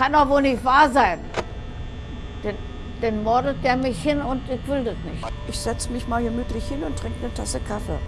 kann doch wohl nicht wahr sein. Denn, denn mordet der mich hin und ich will das nicht. Ich setze mich mal gemütlich hin und trinke eine Tasse Kaffee.